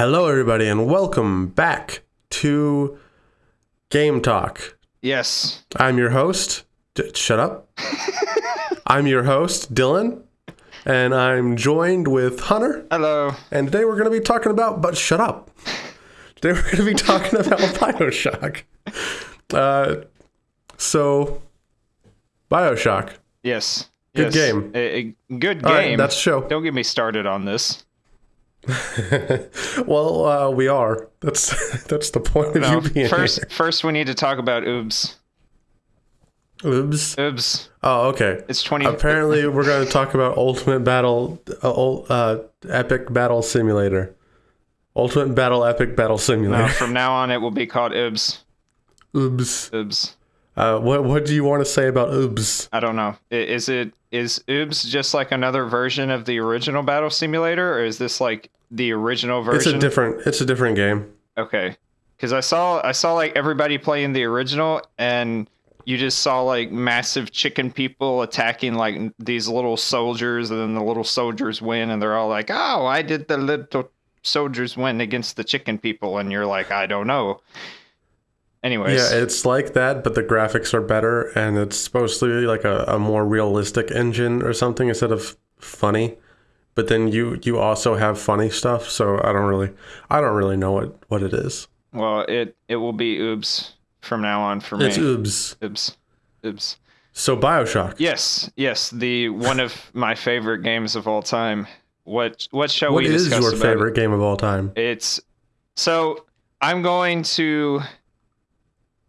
Hello, everybody, and welcome back to Game Talk. Yes. I'm your host. D- shut up. I'm your host, Dylan, and I'm joined with Hunter. Hello. And today we're going to be talking about, but shut up. Today we're going to be talking about Bioshock. Uh, so, Bioshock. Yes. Good yes. game. A, a good right, game. that's show. Don't get me started on this. well, uh, we are. That's that's the point of No, you being first, here. first we need to talk about Oobs. Oops. Oobs. Oh, okay. It's 20. Apparently, we're going to talk about Ultimate Battle, uh, uh, Epic Battle Simulator. Ultimate Battle, Epic Battle no, Simulator. from now on, it will be called Oobs. Oops. Oobs. Uh, what What do you want to say about Oops? I don't know. Is it is Oobs just like another version of the original Battle Simulator, or is this like the original version? It's a different. It's a different game. Okay, because I saw I saw like everybody playing the original, and you just saw like massive chicken people attacking like these little soldiers, and then the little soldiers win, and they're all like, "Oh, I did the little soldiers win against the chicken people," and you're like, "I don't know." Anyways, Yeah, it's like that, but the graphics are better, and it's supposed to be like a, a more realistic engine or something instead of funny. But then you you also have funny stuff, so I don't really I don't really know what what it is. well, it it will be Oobs from now on for me. It's Oops. Oobs, Oobs. So Bioshock. Yes, yes, the one of my favorite games of all time. What what shall What we is discuss your about favorite game of all time? It's so I'm going to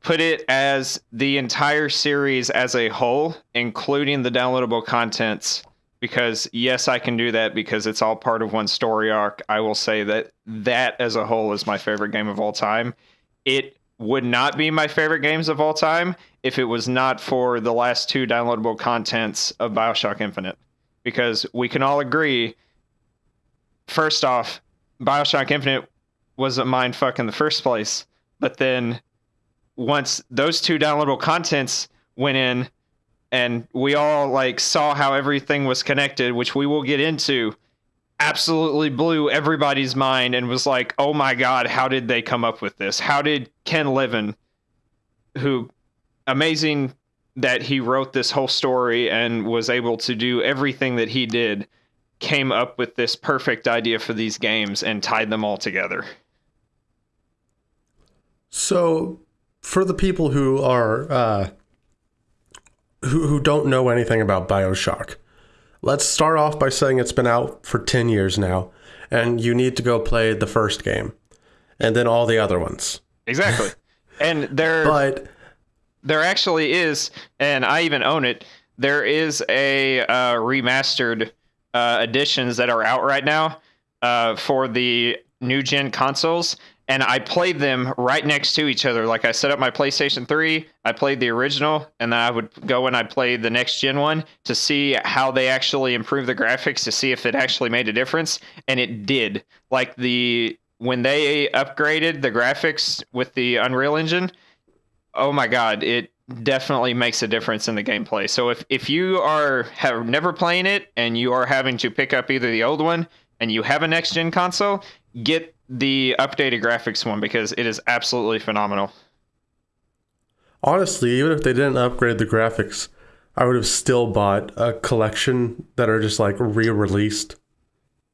put it as the entire series as a whole, including the downloadable contents. Because yes, I can do that because it's all part of one story arc. I will say that that as a whole is my favorite game of all time. It would not be my favorite games of all time if it was not for the last two downloadable contents of Bioshock Infinite. Because we can all agree, first off, Bioshock Infinite was a mind fuck in the first place. But then once those two downloadable contents went in and we all like saw how everything was connected, which we will get into, absolutely blew everybody's mind and was like, oh my god, how did they come up with this? How did Ken Levine, who amazing that he wrote this whole story and was able to do everything that he did, came up with this perfect idea for these games and tied them all together. So, for the people who are uh, who who don't know anything about Bioshock, let's start off by saying it's been out for ten years now, and you need to go play the first game, and then all the other ones. Exactly. and there But there actually is, and I even own it. There is a uh, remastered uh, editions that are out right now uh, for the new gen consoles, and I played them right next to each other. Like I set up my PlayStation 3, I played the original, and then I would go and I played the next gen one to see how they actually improved the graphics to see if it actually made a difference, and it did. Like the when they upgraded the graphics with the Unreal Engine, oh my god, it definitely makes a difference in the gameplay. So if if you are have never playing it and you are having to pick up either the old one and you have a next gen console, get the updated graphics one because it is absolutely phenomenal. honestly, even if they didn't upgrade the graphics, I would have still bought a collection that are just like re-released.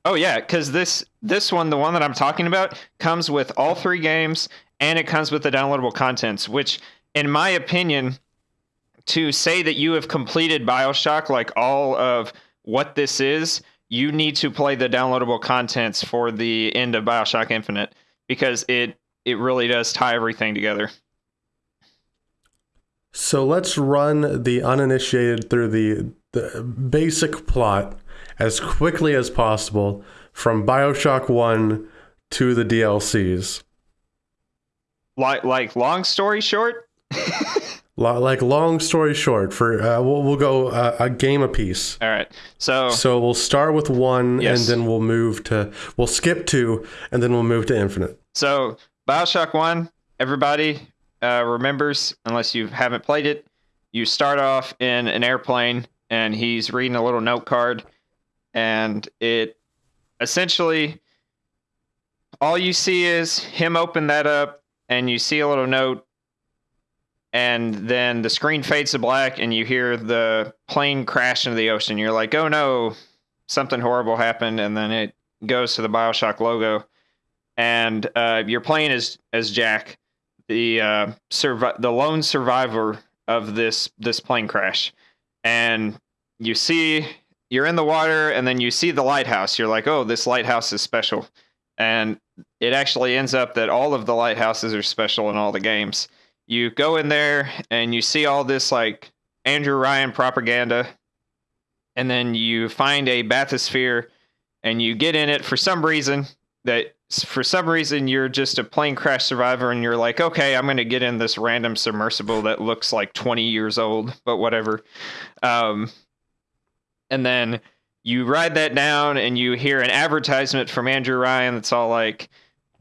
Oh yeah, because this this one, the one that I'm talking about, comes with all three games and it comes with the downloadable contents, which, in my opinion, to say that you have completed Bioshock, like all of what this is, you need to play the downloadable contents for the end of Bioshock Infinite because it it really does tie everything together. So let's run the uninitiated through the, the basic plot as quickly as possible from Bioshock 1 to the DLCs. Like like long story short, Like, long story short, for uh, we'll, we'll go uh, a game apiece. all right. So So we'll start with one, Yes. and then we'll move to we'll skip two, and then we'll move to Infinite. So Bioshock One, everybody uh, remembers, unless you haven't played it, you start off in an airplane, and he's reading a little note card, and it essentially all you see is him open that up, and you see a little note, and then the screen fades to black, and you hear the plane crash into the ocean. You're like, oh no, something horrible happened, and then it goes to the Bioshock logo, and uh, you're playing as as Jack, the uh, survi- the lone survivor of this this plane crash, and you see you're in the water, and then you see the lighthouse. You're like, oh, this lighthouse is special, and it actually ends up that all of the lighthouses are special in all the games. You go in there and you see all this like Andrew Ryan propaganda, and then you find a bathysphere and you get in it for some reason that for some reason you're just a plane crash survivor and you're like okay i'm going to get in this random submersible that looks like 20 years old but whatever. Um, and then you ride that down and you hear an advertisement from andrew ryan that's all like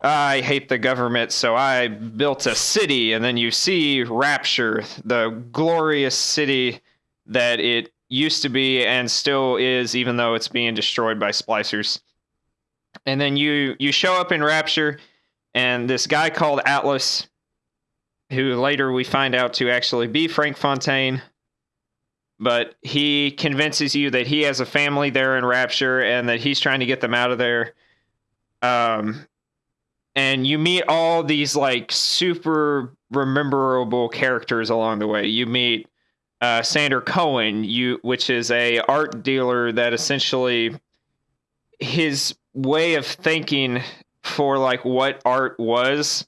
i hate the government so i built a city and then you see rapture the glorious city that it used to be and still is even though it's being destroyed by splicers. And then you you show up in rapture and this guy called atlas who later we find out to actually be frank fontaine but he convinces you that he has a family there in rapture and that he's trying to get them out of there. Um and you meet all these like super rememberable characters along the way. You meet uh, Sander Cohen, you which is a art dealer that essentially his way of thinking for like what art was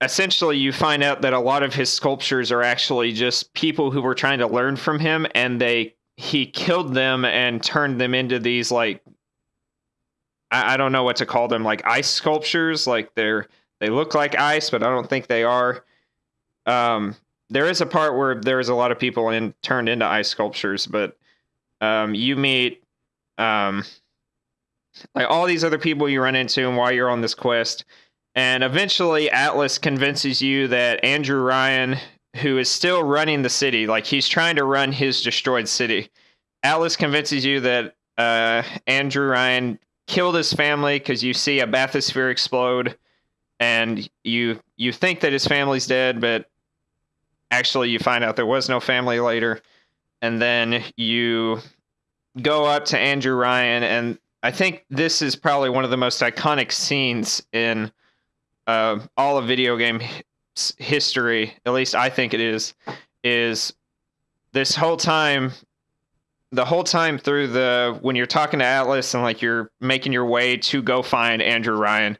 essentially you find out that a lot of his sculptures are actually just people who were trying to learn from him and they he killed them and turned them into these like I, I don't know what to call them like ice sculptures like they're they look like ice but i don't think they are. Um there is a part where there is a lot of people in turned into ice sculptures, but um, you meet um, like all these other people you run into and while you're on this quest, and eventually Atlas convinces you that Andrew Ryan, who is still running the city, like he's trying to run his destroyed city, Atlas convinces you that uh, Andrew Ryan killed his family because you see a bathysphere explode, and you you think that his family's dead, but actually you find out there was no family later. And then you go up to andrew ryan and i think this is probably one of the most iconic scenes in uh, all of video game history at least i think it is is this whole time the whole time through the when you're talking to atlas and like you're making your way to go find andrew ryan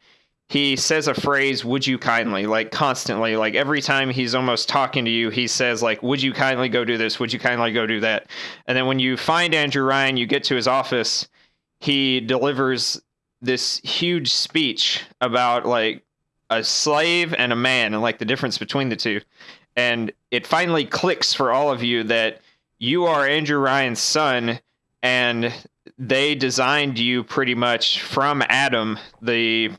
he says a phrase would you kindly like constantly like every time he's almost talking to you he says like would you kindly go do this? Would you kindly go do that? And then when you find andrew ryan you get to his office he delivers this huge speech about like a slave and a man and like the difference between the two. And it finally clicks for all of you that you are andrew ryan's son and they designed you pretty much from adam the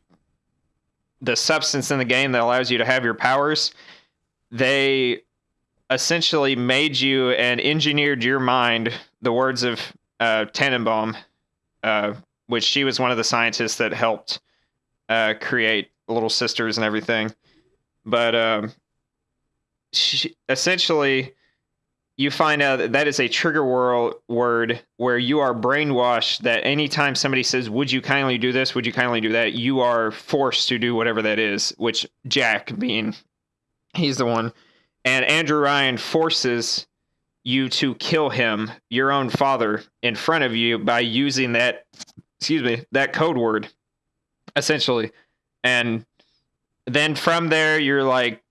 the substance in the game that allows you to have your powers, they essentially made you and engineered your mind. The words of uh, Tenenbaum, uh, which she was one of the scientists that helped uh, create Little Sisters and everything. But um, she, essentially, you find out that that is a trigger word where you are brainwashed that anytime somebody says would you kindly do this? Would you kindly do that? you are forced to do whatever that is which jack being he's the one. And andrew ryan forces you to kill him your own father in front of you by using that excuse me that code word essentially. And then from there you're like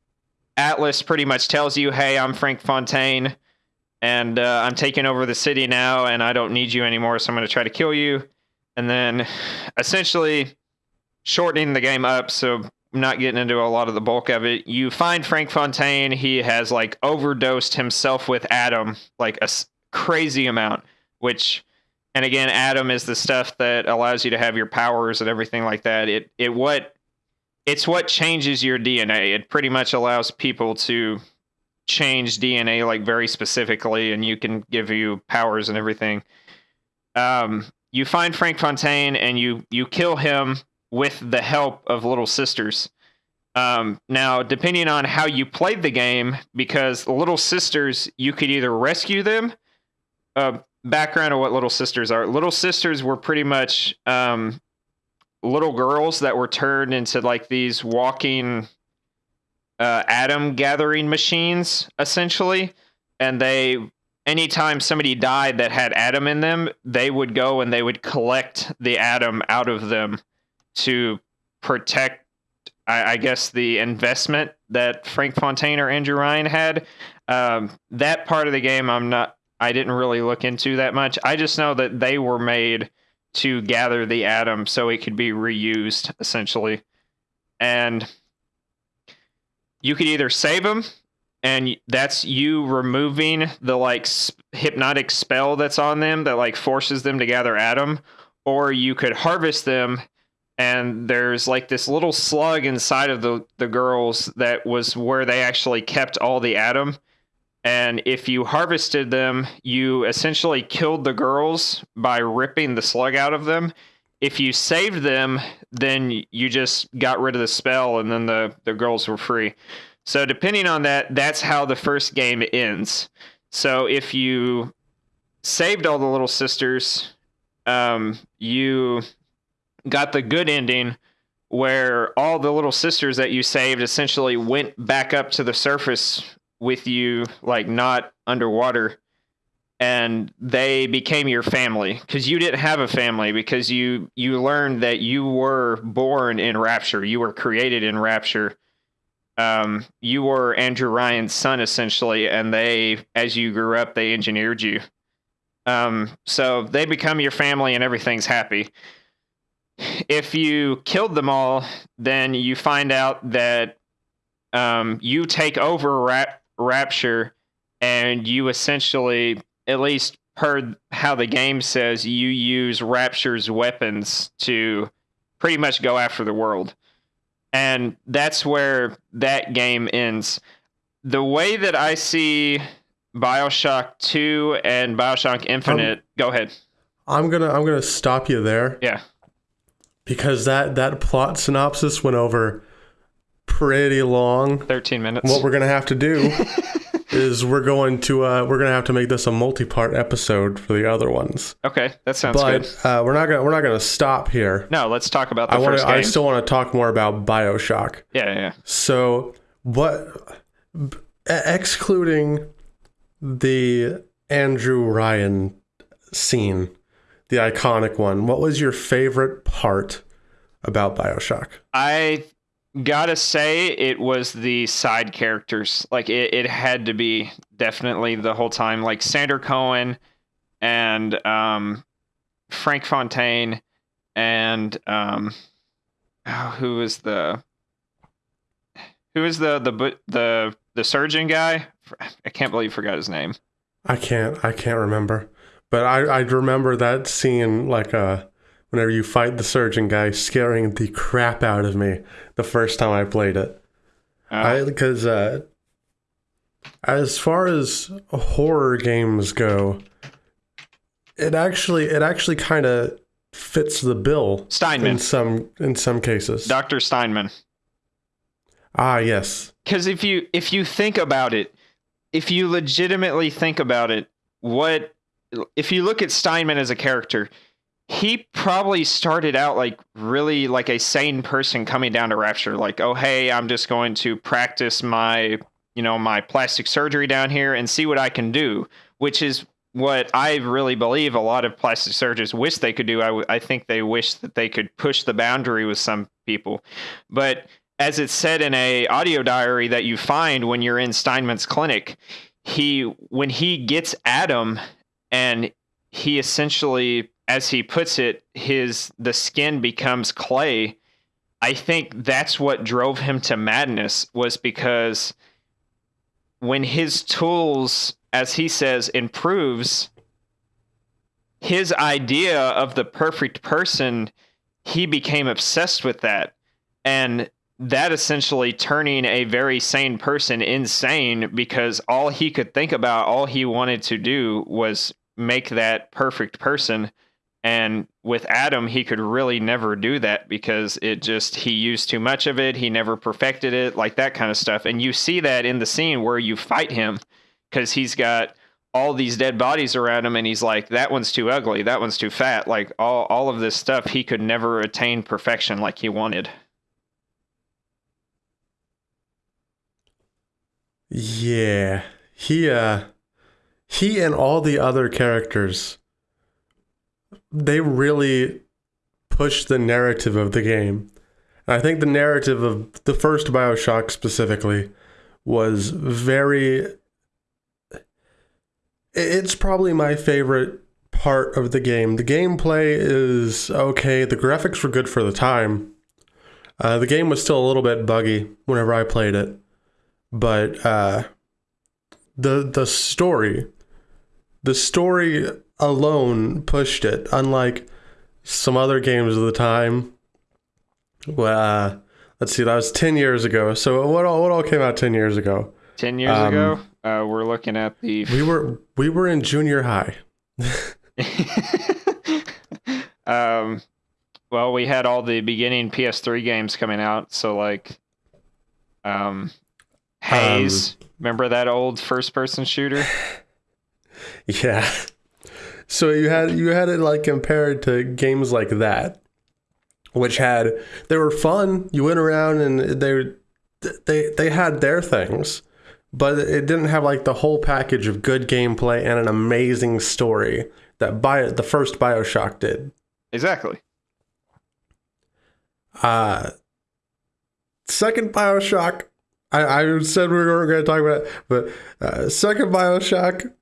atlas pretty much tells you hey i'm frank fontaine and uh, I'm taking over the city now, and I don't need you anymore, so I'm going to try to kill you. And then essentially shortening the game up, so I'm not getting into a lot of the bulk of it. You find Frank Fontaine. He has like overdosed himself with Adam, like a crazy amount, which. And again, Adam is the stuff that allows you to have your powers and everything like that. It it what it's what changes your DNA. It pretty much allows people to change DNA like very specifically, and you can give you powers and everything. Um, you find Frank Fontaine and you you kill him with the help of Little Sisters. Um, now, depending on how you played the game, because Little Sisters, you could either rescue them. Uh, background of what Little Sisters are: Little Sisters were pretty much um, little girls that were turned into like these walking uh, Adam gathering machines, essentially, and they anytime somebody died that had Adam in them, they would go and they would collect the Adam out of them to protect, I, I guess, the investment that Frank Fontaine or Andrew Ryan had. Um, that part of the game, I'm not. I didn't really look into that much. I just know that they were made to gather the Adam so it could be reused, essentially, and you could either save them and that's you removing the like hypnotic spell that's on them that like forces them to gather Adam or you could harvest them and there's like this little slug inside of the the girls that was where they actually kept all the Adam and if you harvested them you essentially killed the girls by ripping the slug out of them if you saved them then you just got rid of the spell and then the the girls were free so depending on that, that's how the first game ends. So if you saved all the little sisters, um, you got the good ending where all the little sisters that you saved essentially went back up to the surface with you, like not underwater, and they became your family because you didn't have a family because you you learned that you were born in rapture, you were created in rapture um, you were Andrew Ryan's son essentially, and they, as you grew up, they engineered you. Um, so they become your family, and everything's happy. If you killed them all, then you find out that um, you take over Rap- Rapture, and you essentially, at least per how the game says, you use Rapture's weapons to pretty much go after the world and that's where that game ends. The way that I see BioShock 2 and BioShock Infinite, um, go ahead. I'm going to I'm going to stop you there. Yeah. Because that that plot synopsis went over pretty long. 13 minutes. What we're going to have to do is we're going to uh, we're going to have to make this a multi-part episode for the other ones. Okay, that sounds but, good. Uh, we're not gonna we're not gonna stop here. No, let's talk about the I wanna, game. I still want to talk more about Bioshock. Yeah, yeah. So what? Excluding the Andrew Ryan scene, the iconic one. What was your favorite part about Bioshock? I gotta say it was the side characters. Like it, it had to be definitely the whole time. Like sander cohen and um, frank fontaine and um, oh, who was the who was the the the the surgeon guy? I can't believe I forgot his name. I can't i can't remember. But i i remember that scene like a uh, whenever you fight the surgeon guy, scaring the crap out of me the first time I played it. Uh, because uh, as far as horror games go, it actually it actually kind of fits the bill. Steinman in some in some cases. Doctor Steinman. Ah, yes. Because if you if you think about it, if you legitimately think about it, what if you look at Steinman as a character? He probably started out like really like a sane person coming down to rapture like oh hey i'm just going to practice my you know my plastic surgery down here and see what i can do which is what i really believe a lot of plastic surgeons wish they could do. I, I think they wish that they could push the boundary with some people. But as it's said in a audio diary that you find when you're in steinman's clinic he when he gets adam and he essentially as he puts it, his the skin becomes clay. I think that's what drove him to madness was because when his tools, as he says, improves, his idea of the perfect person, he became obsessed with that. And that essentially turning a very sane person insane because all he could think about, all he wanted to do was make that perfect person And with Adam, he could really never do that because it just, he used too much of it. He never perfected it, like that kind of stuff. And you see that in the scene where you fight him because he's got all these dead bodies around him and he's like, that one's too ugly. That one's too fat. Like all, all of this stuff, he could never attain perfection like he wanted. Yeah. He, uh, he and all the other characters they really pushed the narrative of the game. And I think the narrative of the first BioShock specifically was very it's probably my favorite part of the game. The gameplay is okay. The graphics were good for the time. Uh, the game was still a little bit buggy whenever I played it, but uh, the the story, the story alone pushed it, unlike some other games of the time. Well, uh, let's see, that was 10 years ago. So what all, what all came out 10 years ago? 10 years um, ago, uh, we're looking at the We were we were in junior high. um well, we had all the beginning PS3 games coming out, so like um Haze, um, remember that old first person shooter? Yeah. So you had you had it like compared to games like that, which had they were fun. You went around and they they they had their things, but it didn't have like the whole package of good gameplay and an amazing story that Bio, the first BioShock did. Exactly. Uh second BioShock I, I said we weren't going to talk about it, but uh, second BioShock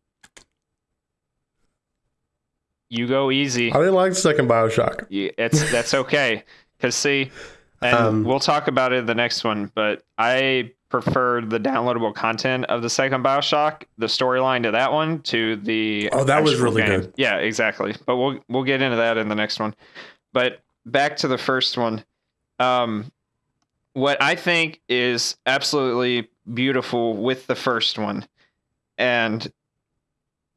you go easy. I didn't like the second Bioshock. it's that's okay. Cause see, and um, we'll talk about it in the next one. But I preferred the downloadable content of the second Bioshock, the storyline to that one, to the oh, that was really game. good. Yeah, exactly. But we'll we'll get into that in the next one. But back to the first one. Um, what I think is absolutely beautiful with the first one, and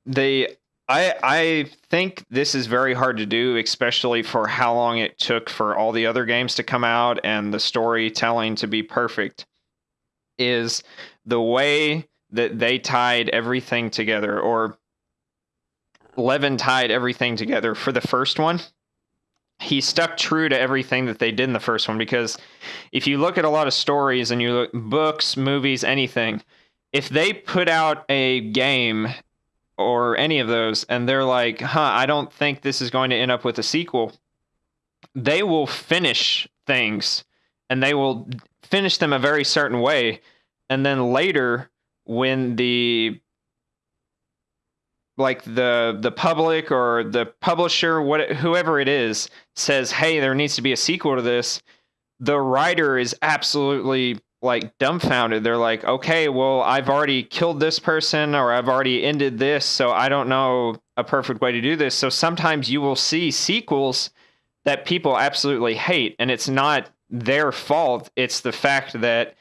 they I I think this is very hard to do, especially for how long it took for all the other games to come out and the storytelling to be perfect. Is the way that they tied everything together, or Levine tied everything together for the first one. He stuck true to everything that they did in the first one because if you look at a lot of stories and you look books, movies, anything, if they put out a game or any of those, and they're like, huh, I don't think this is going to end up with a sequel, they will finish things and they will finish them a very certain way. And then later, when the like the the public or the publisher what whoever it is says hey there needs to be a sequel to this the writer is absolutely like dumbfounded. They're like, okay, well, I've already killed this person or I've already ended this, so I don't know a perfect way to do this. So sometimes you will see sequels that people absolutely hate, and it's not their fault. It's the fact that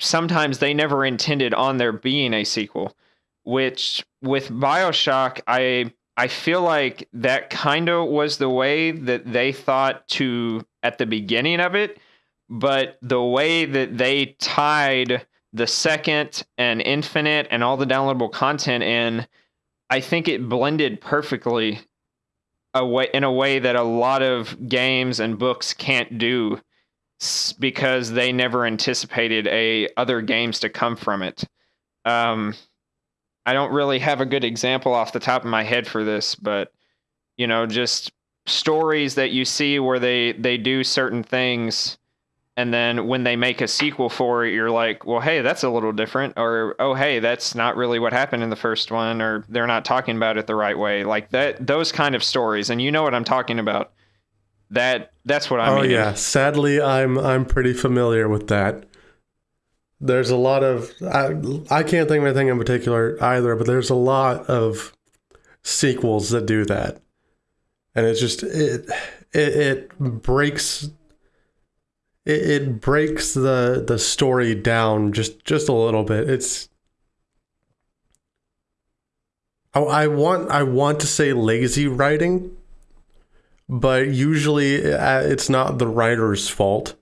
sometimes they never intended on there being a sequel. Which with Bioshock, I I feel like that kind of was the way that they thought to at the beginning of it but the way that they tied the second and infinite and all the downloadable content in, I think it blended perfectly a way, in a way that a lot of games and books can't do because they never anticipated a other games to come from it. Um, I don't really have a good example off the top of my head for this, but you know, just stories that you see where they they do certain things and then when they make a sequel for it you're like well hey that's a little different. Or oh hey that's not really what happened in the first one or they're not talking about it the right way. Like that those kind of stories. And you know what i'm talking about. That that's what i oh mean. yeah. Sadly i'm i'm pretty familiar with that. There's a lot of I, I can't think of anything in particular either but there's a lot of sequels that do that. And it's just it it, it breaks it, it breaks the the story down just just a little bit. It's I, I want I want to say lazy writing, but usually uh, it's not the writer's fault.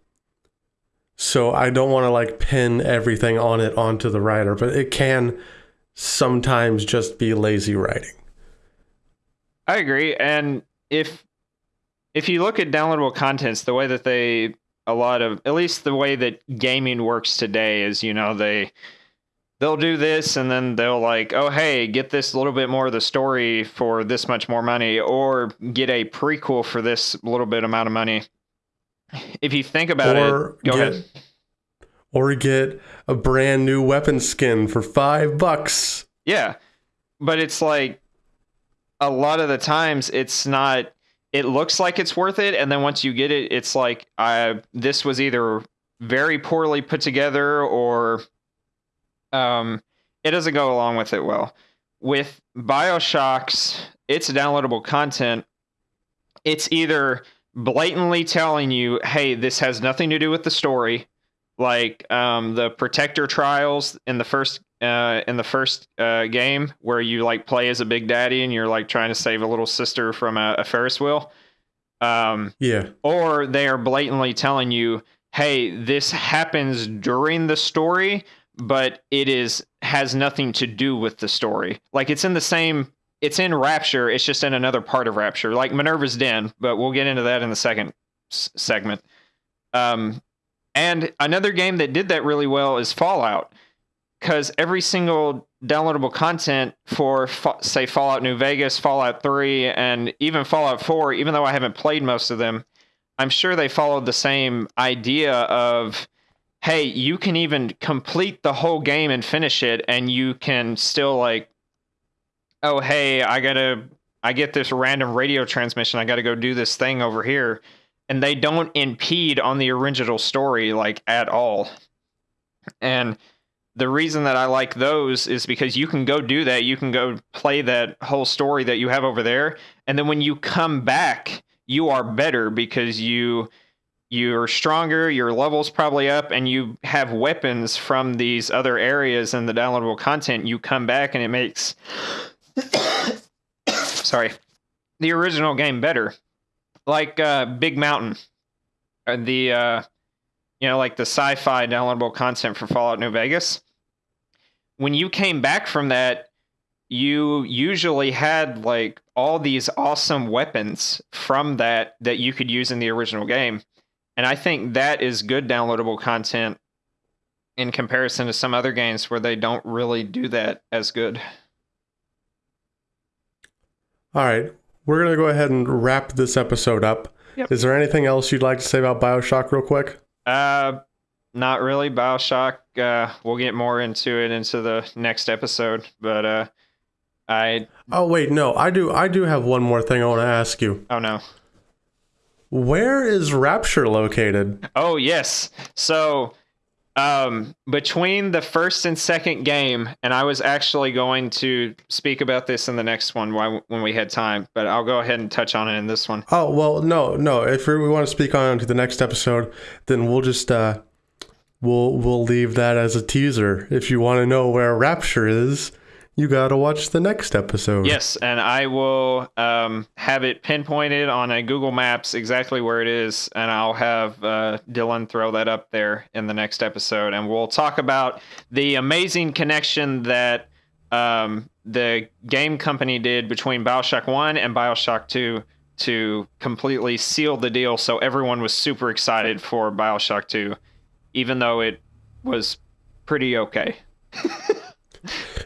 So I don't want to like pin everything on it onto the writer, but it can sometimes just be lazy writing. I agree. And if if you look at downloadable contents, the way that they a lot of at least the way that gaming works today is, you know, they they'll do this and then they'll like, oh hey, get this little bit more of the story for this much more money, or get a prequel for this little bit amount of money. If you think about Or it, go get ahead. or get a brand new weapon skin for 5 bucks. Yeah. But it's like a lot of the times it's not it looks like it's worth it and then once you get it it's like I this was either very poorly put together or um it doesn't go along with it well. With BioShock's its downloadable content it's either blatantly telling you, "Hey, this has nothing to do with the story." Like um, the Protector trials in the first uh, in the first uh, game, where you like play as a Big Daddy and you're like trying to save a little sister from a, a Ferris wheel. Um, Yeah. or they are blatantly telling you, "Hey, this happens during the story, but it is has nothing to do with the story. Like it's in the same it's in Rapture, it's just in another part of Rapture, like Minerva's Den, but we'll get into that in the second s- segment. Um and another game that did that really well is Fallout cuz every single downloadable content for say Fallout New Vegas, Fallout 3 and even Fallout 4, even though I haven't played most of them, I'm sure they followed the same idea of hey, you can even complete the whole game and finish it and you can still like oh hey, I got to I get this random radio transmission, I got to go do this thing over here and they don't impede on the original story like at all. And the reason that I like those is because you can go do that. You can go play that whole story that you have over there. And then when you come back, you are better because you you're stronger, your level's probably up, and you have weapons from these other areas in the downloadable content. You come back and it makes sorry the original game better. Like uh, Big Mountain. Uh, the uh, you know, like the sci-fi downloadable content for Fallout New Vegas when you came back from that, you usually had like all these awesome weapons from that that you could use in the original game. And I think that is good downloadable content in comparison to some other games where they don't really do that as good. All right. We're going to go ahead and wrap this episode up. Yep. Is there anything else you'd like to say about BioShock real quick? Uh not really BioShock. Uh we'll get more into it into the next episode, but uh I Oh wait, no. I do I do have one more thing I want to ask you. oh no. Where is Rapture located? Oh yes. So um between the first and second game and I was actually going to speak about this in the next one when we had time, but I'll go ahead and touch on it in this one. Oh, well, no, no. If we want to speak on to the next episode, then we'll just uh we'll we'll leave that as a teaser. If you want to know where Rapture is, you got to watch the next episode. Yes, and I will um, have it pinpointed on a Google Maps exactly where it is, and I'll have uh, Dylan throw that up there in the next episode, and we'll talk about the amazing connection that um, the game company did between Bioshock One and Bioshock Two to completely seal the deal, so everyone was super excited for Bioshock Two, even though it was pretty okay.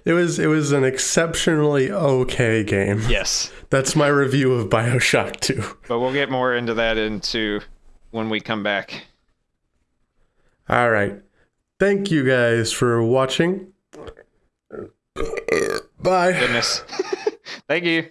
It was it was an exceptionally okay game. Yes. That's my review of BioShock 2. But we'll get more into that into when we come back. All right. Thank you guys for watching. Bye. Goodness. Thank you.